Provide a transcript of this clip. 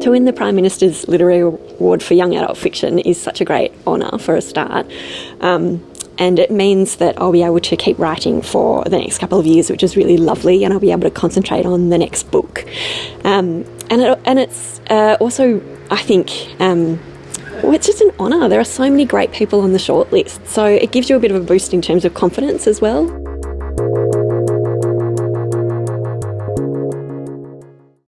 To win the Prime Minister's Literary Award for Young Adult Fiction is such a great honour for a start. Um, and it means that I'll be able to keep writing for the next couple of years, which is really lovely, and I'll be able to concentrate on the next book. Um, and, it, and it's uh, also, I think, um, well, it's just an honour. There are so many great people on the shortlist, so it gives you a bit of a boost in terms of confidence as well.